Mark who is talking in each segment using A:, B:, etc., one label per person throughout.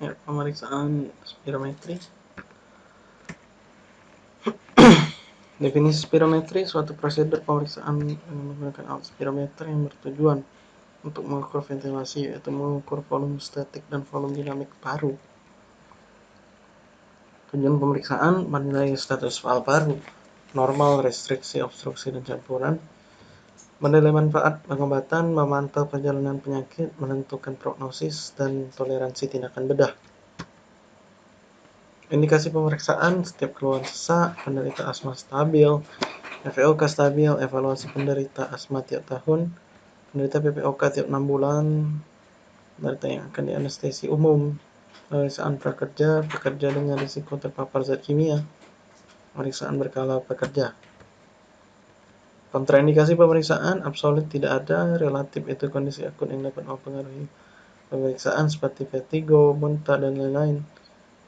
A: Ya, pemeriksaan spirometri. Definisi spirometri suatu prosedur pemeriksaan menggunakan alat spirometer yang bertujuan untuk mengukur ventilasi yaitu mengukur volume statik dan volume dinamik paru. Tujuan pemeriksaan menilai status valve paru, normal, restriksi, obstruksi, dan campuran, menilai manfaat pengobatan, memantau perjalanan penyakit, menentukan prognosis, dan toleransi tindakan bedah. Indikasi pemeriksaan setiap keluhan sesak, penderita asma stabil, FPOK stabil, evaluasi penderita asma tiap tahun, penderita PPOK tiap 6 bulan, penderita yang akan dianestesi umum, pemeriksaan prakerja, pekerja dengan risiko terpapar zat kimia, pemeriksaan berkala pekerja. Kontraindikasi pemeriksaan absolut tidak ada, relatif itu kondisi akut yang dapat mempengaruhi pemeriksaan seperti vertigo, muntah, dan lain-lain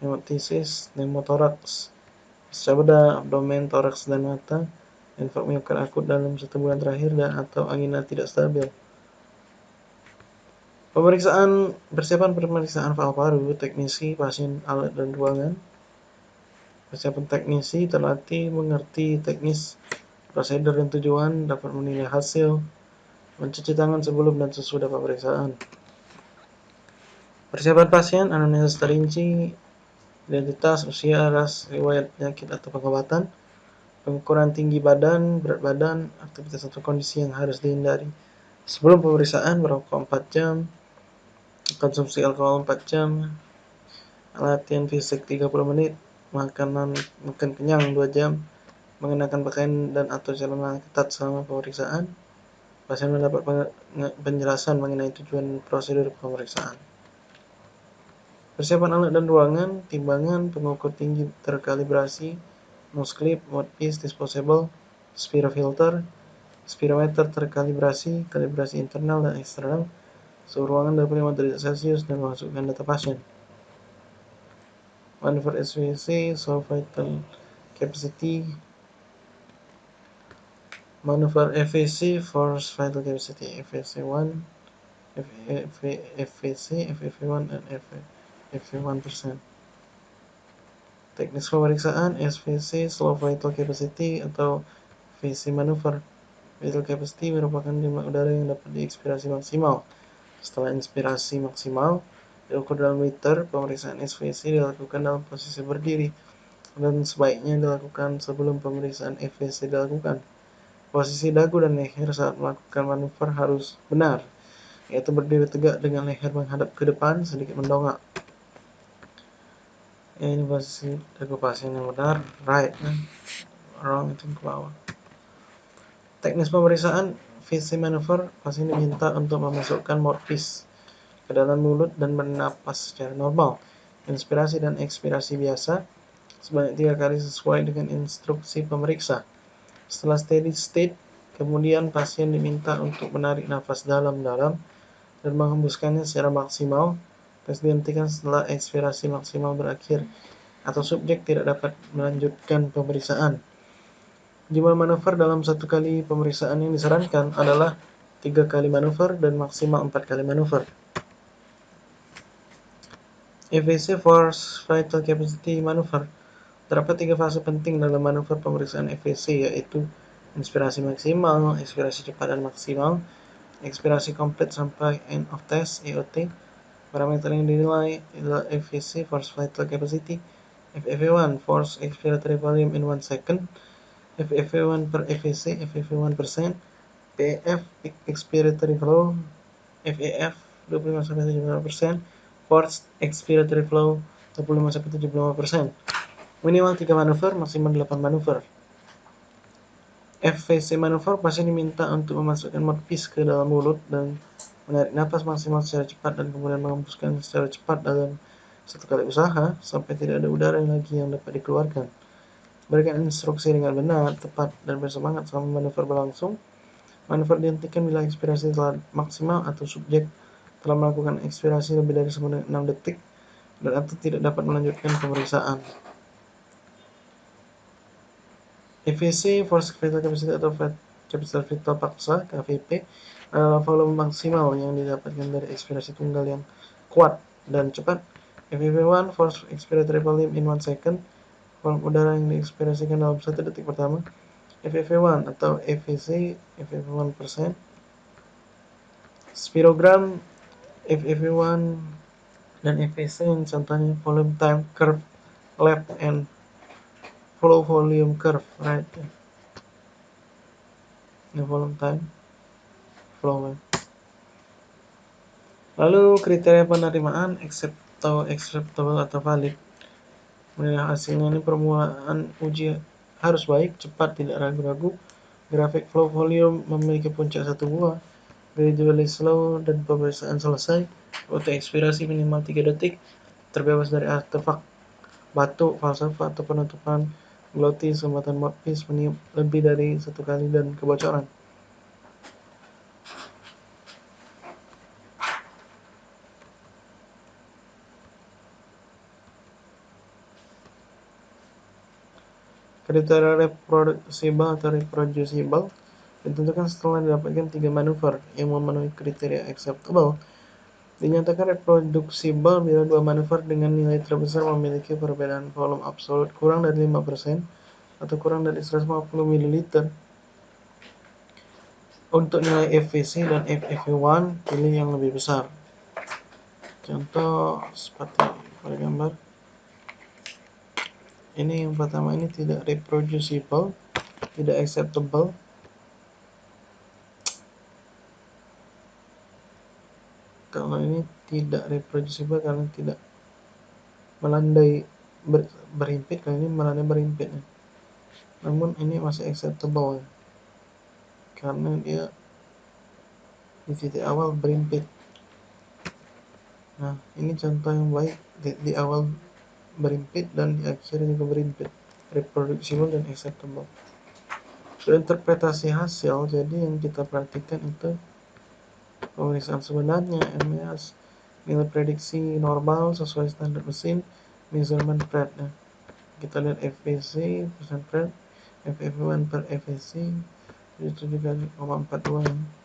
A: hemoptysis, pneumotoraks, bedah, abdomen, toraks, dan mata, infak miokard akut dalam satu bulan terakhir, dan atau angina tidak stabil. Pemeriksaan persiapan pemeriksaan paru, teknisi, pasien, alat, dan ruangan. Persiapan teknisi terlatih mengerti teknis, prosedur, dan tujuan, dapat menilai hasil, mencuci tangan sebelum dan sesudah pemeriksaan. Persiapan pasien, anamnesis terinci, identitas, usia, ras, riwayat penyakit atau pengobatan, pengukuran tinggi badan, berat badan, aktivitas atau kondisi yang harus dihindari. Sebelum pemeriksaan, merokok 4 jam, konsumsi alkohol 4 jam, latihan fisik 30 menit, makanan makan kenyang 2 jam, mengenakan pakaian dan atau celana ketat selama pemeriksaan. Pasien mendapat penjelasan mengenai tujuan prosedur pemeriksaan. Persiapan alat dan ruangan, timbangan, pengukur tinggi terkalibrasi, nose clip, mouthpiece, disposable, spirofilter, spirometer terkalibrasi, kalibrasi internal dan eksternal, suhu ruangan 25 derajat Celcius dan memasukkan data pasien. Manuver SVC, so vital capacity, manuver FVC, force vital capacity, FVC 1, FVC, FVC1, dan FVC. FV1%. Teknis pemeriksaan SVC Slow Vital Capacity atau VC Maneuver. Vital Capacity merupakan jumlah udara yang dapat diekspirasi maksimal. Setelah inspirasi maksimal, diukur dalam liter, pemeriksaan SVC dilakukan dalam posisi berdiri dan sebaiknya dilakukan sebelum pemeriksaan FVC dilakukan. Posisi dagu dan leher saat melakukan manuver harus benar, yaitu berdiri tegak dengan leher menghadap ke depan sedikit mendongak. Ya ini posisi pasien yang benar right kan? Wrong itu ke bawah. Teknis pemeriksaan VC maneuver pasien diminta untuk memasukkan mouthpiece ke dalam mulut dan bernapas secara normal. Inspirasi dan ekspirasi biasa sebanyak tiga kali sesuai dengan instruksi pemeriksa setelah steady state kemudian pasien diminta untuk menarik nafas dalam-dalam dan menghembuskannya secara maksimal tes dihentikan setelah ekspirasi maksimal berakhir atau subjek tidak dapat melanjutkan pemeriksaan. Jumlah manuver dalam satu kali pemeriksaan yang disarankan adalah tiga kali manuver dan maksimal empat kali manuver. EVC Force Vital Capacity Manuver Terdapat tiga fase penting dalam manuver pemeriksaan EVC yaitu inspirasi maksimal, ekspirasi cepat dan maksimal, ekspirasi komplit sampai end of test EOT, Parameter yang dinilai adalah FVC, Force Vital Capacity, FFV1, Force Expiratory Volume in 1 second, FFV1 per FVC, FFV1 percent, PF Expiratory Flow, FEF 25-75%, Force Expiratory Flow 25-75%. Minimal 3 manuver, maksimal 8 manuver. FVC manuver pasti diminta untuk memasukkan mouthpiece ke dalam mulut dan menarik nafas maksimal secara cepat dan kemudian menghembuskan secara cepat dalam satu kali usaha sampai tidak ada udara lagi yang dapat dikeluarkan. Berikan instruksi dengan benar, tepat, dan bersemangat selama manuver berlangsung. Manuver dihentikan bila ekspirasi telah maksimal atau subjek telah melakukan ekspirasi lebih dari 6 detik dan atau tidak dapat melanjutkan pemeriksaan. EVC, Force Vital Capacity atau Capital Vital Paksa, KVP, uh, volume maksimal yang didapatkan dari ekspirasi tunggal yang kuat dan cepat. FEV1 force expiratory volume in 1 second volume udara yang diekspirasikan dalam satu detik pertama. FEV1 atau FEC FEV1 persen. Spirogram FEV1 dan FEC yang contohnya volume time curve lap and flow volume curve right? Ini volume time. Flow lap lalu kriteria penerimaan accept atau acceptable atau valid. Menilai hasilnya ini permulaan uji harus baik cepat tidak ragu-ragu. Grafik flow volume memiliki puncak satu buah. Gradually slow dan pemeriksaan selesai. Waktu ekspirasi minimal 3 detik terbebas dari artefak batuk falsafah atau penutupan glotis sumbatan mouthpiece meniup lebih dari satu kali dan kebocoran Kriteria reproducible atau reproducible ditentukan setelah didapatkan tiga manuver yang memenuhi kriteria acceptable. Dinyatakan reproducible bila dua manuver dengan nilai terbesar memiliki perbedaan volume absolut kurang dari 5% atau kurang dari 150 ml. Untuk nilai FVC dan FEV1, pilih yang lebih besar. Contoh seperti pada gambar ini yang pertama ini tidak reproducible tidak acceptable kalau ini tidak reproducible karena tidak melandai ber, berimpit kalau ini melandai berimpit namun ini masih acceptable karena dia di titik awal berimpit. Nah ini contoh yang baik di, di awal berimpit dan di akhir juga berimpit. Reproducible dan acceptable. Interpretasi hasil jadi yang kita perhatikan itu pemeriksaan sebenarnya MES nilai prediksi normal sesuai standar mesin measurement nah, kita lihat FVC persen Pratt FFV1 per FVC itu juga 0,42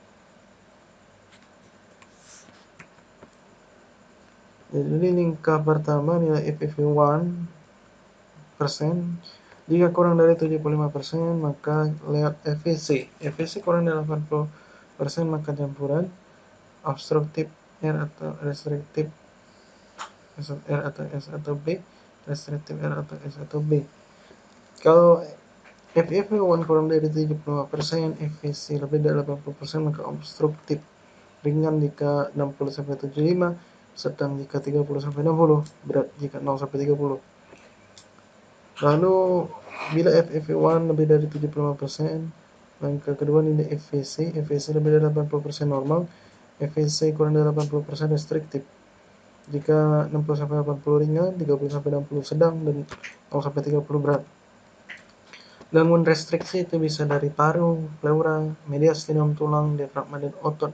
A: Jadi lingkar pertama nilai FFV1 persen. Jika kurang dari 75 persen, maka lihat FVC. FVC kurang dari 80 persen, maka campuran obstruktif R atau restriktif R atau S atau B, restriktif R atau S atau B. Kalau FFV1 kurang dari 75 persen, FVC lebih dari 80 persen, maka obstruktif. Ringan jika 60 sampai 75 sedang jika 30 sampai 60 berat jika 0 sampai 30 lalu bila FFV1 lebih dari 75% langkah kedua nilai FVC FVC lebih dari 80% normal FVC kurang dari 80% restriktif jika 60 sampai 80 ringan 30 sampai 60 sedang dan 0 sampai 30 berat gangguan restriksi itu bisa dari paru, pleura, mediastinum tulang, diafragma dan otot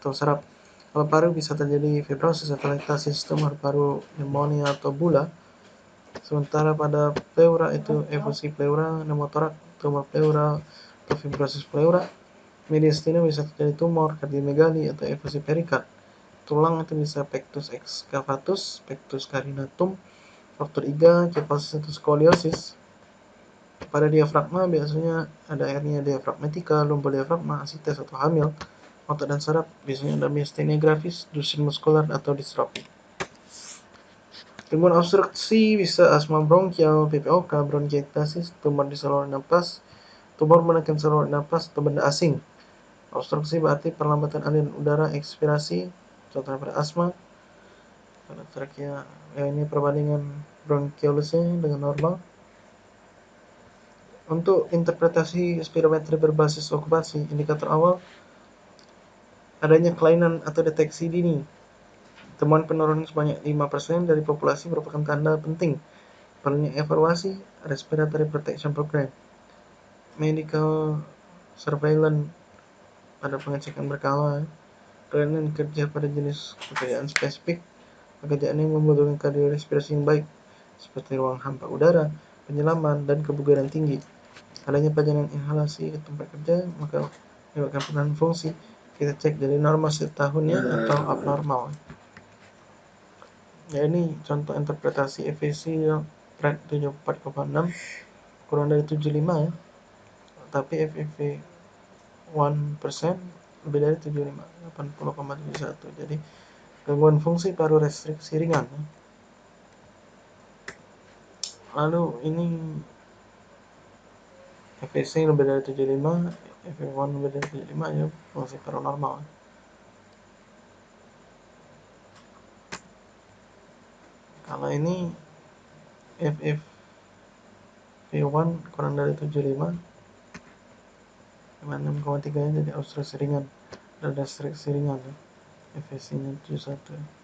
A: atau saraf kalau paru bisa terjadi fibrosis atau lektasis, tumor paru, pneumonia atau bula. Sementara pada pleura itu efusi pleura, pneumotorak, tumor pleura atau fibrosis pleura. Mediastina bisa terjadi tumor, kardiomegali atau efusi perikard. Tulang itu bisa pectus excavatus, pectus carinatum, fraktur iga, kyphosis atau skoliosis. Pada diafragma biasanya ada hernia diafragmatika, lumbar diafragma, asites atau hamil otot dan saraf biasanya ada miastenia grafis, dusin muskular atau distrofi. Gangguan obstruksi bisa asma bronkial, PPOK, bronkiektasis, tumor di saluran napas, tumor menekan saluran napas atau benda asing. Obstruksi berarti perlambatan aliran udara ekspirasi, contohnya pada asma. Pada terakhir, ya ini perbandingan bronkiolusnya dengan normal. Untuk interpretasi spirometri berbasis okupasi, indikator awal adanya kelainan atau deteksi dini. Temuan penurunan sebanyak 5% dari populasi merupakan tanda penting perlunya evaluasi respiratory protection program. Medical surveillance pada pengecekan berkala, kelainan kerja pada jenis pekerjaan spesifik, pekerjaan yang membutuhkan kardiorespirasi yang baik, seperti ruang hampa udara, penyelaman, dan kebugaran tinggi. Adanya pajanan inhalasi ke tempat kerja, maka menyebabkan penurunan fungsi. Kita cek dari normal setahunnya atau abnormal. Ya ini contoh interpretasi FVC yang red 74,6 kurang dari 75 ya. Tapi FEV 1% lebih dari 75 80,71 jadi gangguan fungsi paru restriksi ringan. Lalu ini FVC lebih dari 75 FEV1 lebih dari 75 ya fungsi paru normal. Kalau ini FFV1 kurang dari 75 6,3 nya jadi obstruksi ringan dan restriksi ringan ya. FSC nya 71